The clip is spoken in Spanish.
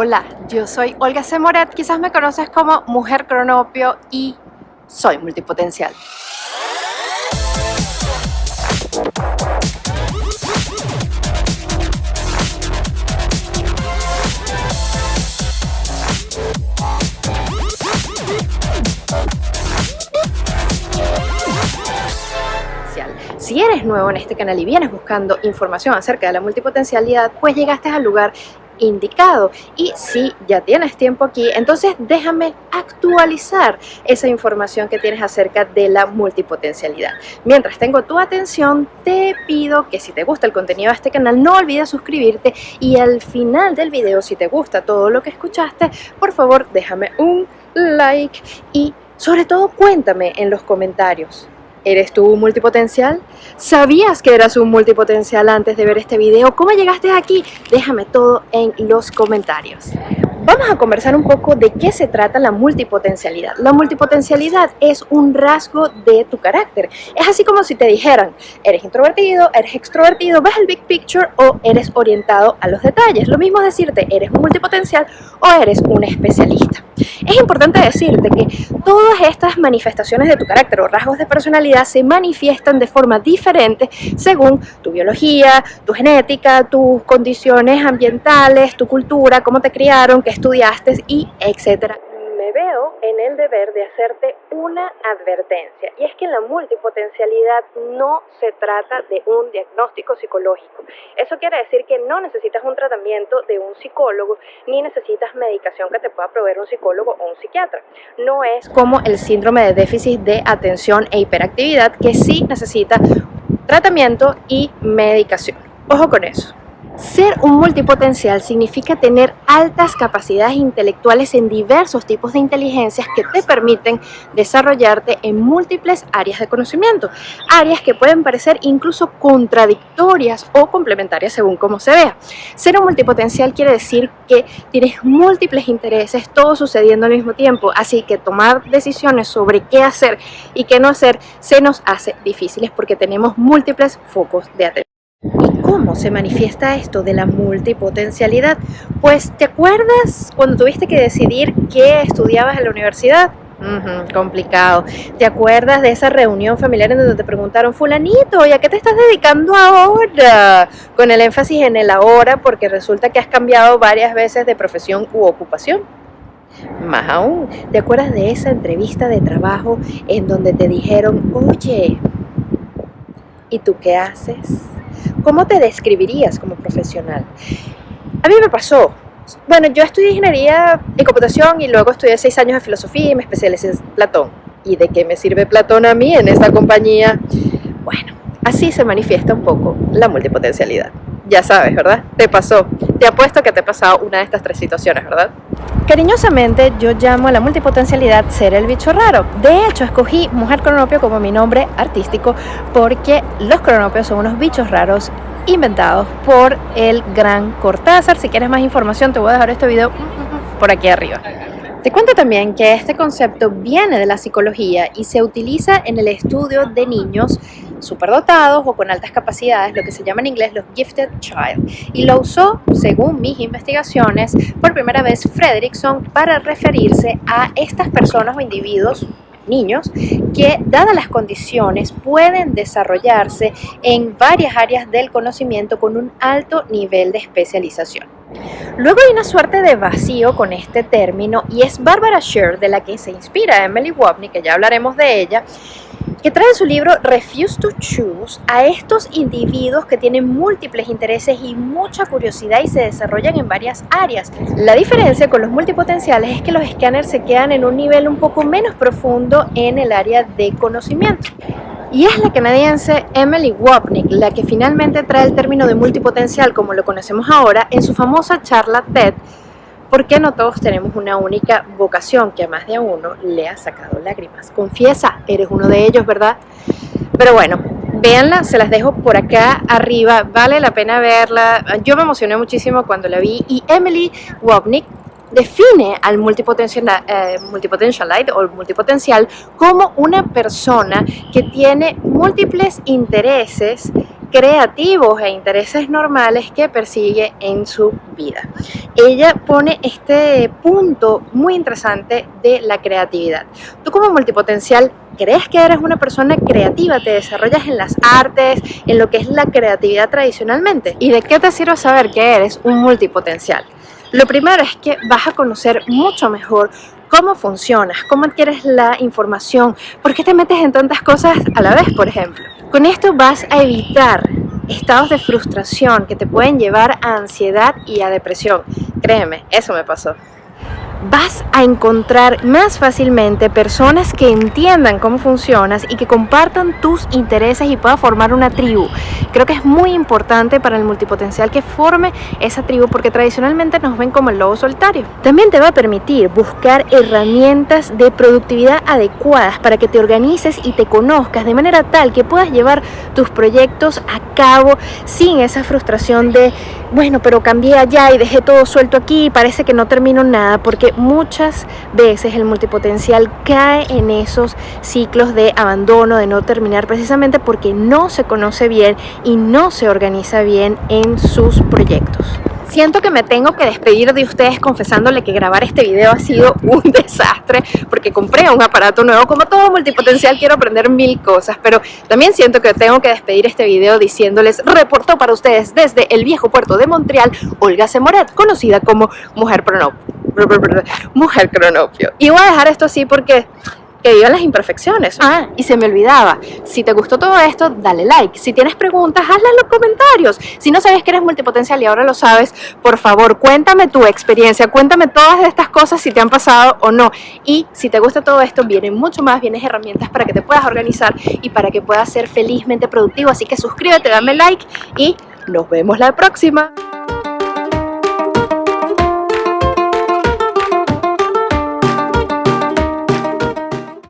Hola, yo soy Olga Semoret, quizás me conoces como Mujer Cronopio y soy multipotencial. Si eres nuevo en este canal y vienes buscando información acerca de la multipotencialidad, pues llegaste al lugar indicado. Y si ya tienes tiempo aquí entonces déjame actualizar esa información que tienes acerca de la multipotencialidad. Mientras tengo tu atención te pido que si te gusta el contenido de este canal no olvides suscribirte. Y al final del video si te gusta todo lo que escuchaste por favor déjame un like. Y sobre todo cuéntame en los comentarios ¿Eres tú un multipotencial? ¿Sabías que eras un multipotencial antes de ver este video? ¿Cómo llegaste aquí? Déjame todo en los comentarios. Vamos a conversar un poco de qué se trata la multipotencialidad. La multipotencialidad es un rasgo de tu carácter. Es así como si te dijeran, eres introvertido, eres extrovertido, ves el big picture o eres orientado a los detalles. Lo mismo es decirte, eres un multipotencial o eres un especialista. Es importante decirte que todas estas manifestaciones de tu carácter o rasgos de personalidad se manifiestan de forma diferente según tu biología, tu genética, tus condiciones ambientales, tu cultura, cómo te criaron, qué estudiaste y etcétera veo en el deber de hacerte una advertencia y es que la multipotencialidad no se trata de un diagnóstico psicológico. Eso quiere decir que no necesitas un tratamiento de un psicólogo ni necesitas medicación que te pueda proveer un psicólogo o un psiquiatra. No es como el síndrome de déficit de atención e hiperactividad que sí necesita tratamiento y medicación. Ojo con eso. Ser un multipotencial significa tener altas capacidades intelectuales en diversos tipos de inteligencias que te permiten desarrollarte en múltiples áreas de conocimiento, áreas que pueden parecer incluso contradictorias o complementarias según cómo se vea. Ser un multipotencial quiere decir que tienes múltiples intereses, todo sucediendo al mismo tiempo, así que tomar decisiones sobre qué hacer y qué no hacer se nos hace difíciles porque tenemos múltiples focos de atención. ¿Y cómo se manifiesta esto de la multipotencialidad? Pues, ¿te acuerdas cuando tuviste que decidir qué estudiabas en la universidad? complicado. ¿Te acuerdas de esa reunión familiar en donde te preguntaron, fulanito, ¿y a qué te estás dedicando ahora? Con el énfasis en el ahora porque resulta que has cambiado varias veces de profesión u ocupación. Más aún, ¿te acuerdas de esa entrevista de trabajo en donde te dijeron, oye, ¿y tú qué haces? ¿Cómo te describirías como profesional? A mí me pasó. Bueno, yo estudié ingeniería en computación y luego estudié seis años de filosofía y me especialicé en Platón. ¿Y de qué me sirve Platón a mí en esta compañía? Bueno, así se manifiesta un poco la multipotencialidad. Ya sabes, ¿verdad? Te pasó. Te apuesto que te ha pasado una de estas tres situaciones, ¿verdad? Cariñosamente yo llamo a la multipotencialidad ser el bicho raro. De hecho, escogí Mujer Cronopio como mi nombre artístico porque los cronopios son unos bichos raros inventados por el gran Cortázar. Si quieres más información te voy a dejar este video por aquí arriba. Te cuento también que este concepto viene de la psicología y se utiliza en el estudio de niños superdotados o con altas capacidades, lo que se llama en inglés los gifted child. Y lo usó, según mis investigaciones, por primera vez Frederickson para referirse a estas personas o individuos niños que, dadas las condiciones, pueden desarrollarse en varias áreas del conocimiento con un alto nivel de especialización. Luego hay una suerte de vacío con este término y es Barbara Sher, de la que se inspira Emily Wapney, que ya hablaremos de ella, que trae en su libro Refuse to Choose a estos individuos que tienen múltiples intereses y mucha curiosidad y se desarrollan en varias áreas. La diferencia con los multipotenciales es que los escáneres se quedan en un nivel un poco menos profundo en el área de conocimiento. Y es la canadiense Emily Wapnick la que finalmente trae el término de multipotencial como lo conocemos ahora en su famosa charla TED ¿Por qué no todos tenemos una única vocación que a más de uno le ha sacado lágrimas? Confiesa, eres uno de ellos, ¿verdad? Pero bueno, véanla, se las dejo por acá arriba, vale la pena verla. Yo me emocioné muchísimo cuando la vi y Emily Wapnick define al multipotential, eh, multipotentialite o multipotencial como una persona que tiene múltiples intereses creativos e intereses normales que persigue en su vida. Ella pone este punto muy interesante de la creatividad. Tú como multipotencial crees que eres una persona creativa, te desarrollas en las artes, en lo que es la creatividad tradicionalmente. ¿Y de qué te sirve saber que eres un multipotencial? Lo primero es que vas a conocer mucho mejor cómo funcionas, cómo adquieres la información, por qué te metes en tantas cosas a la vez, por ejemplo. Con esto vas a evitar estados de frustración que te pueden llevar a ansiedad y a depresión. Créeme, eso me pasó vas a encontrar más fácilmente personas que entiendan cómo funcionas y que compartan tus intereses y pueda formar una tribu. Creo que es muy importante para el multipotencial que forme esa tribu porque tradicionalmente nos ven como el lobo solitario. También te va a permitir buscar herramientas de productividad adecuadas para que te organices y te conozcas de manera tal que puedas llevar tus proyectos a cabo sin esa frustración de, bueno, pero cambié allá y dejé todo suelto aquí y parece que no termino nada porque muchas veces el multipotencial cae en esos ciclos de abandono, de no terminar precisamente porque no se conoce bien y no se organiza bien en sus proyectos. Siento que me tengo que despedir de ustedes confesándole que grabar este video ha sido un desastre porque compré un aparato nuevo. Como todo multipotencial quiero aprender mil cosas, pero también siento que tengo que despedir este video diciéndoles reportó para ustedes desde el viejo puerto de Montreal Olga Semoret, conocida como Mujer Prono mujer cronopio. Y voy a dejar esto así porque que vivan las imperfecciones. Ah, y se me olvidaba, si te gustó todo esto, dale like. Si tienes preguntas, hazlas en los comentarios. Si no sabes que eres multipotencial y ahora lo sabes, por favor, cuéntame tu experiencia, cuéntame todas estas cosas si te han pasado o no. Y si te gusta todo esto, vienen mucho más, vienes herramientas para que te puedas organizar y para que puedas ser felizmente productivo. Así que suscríbete, dame like y nos vemos la próxima.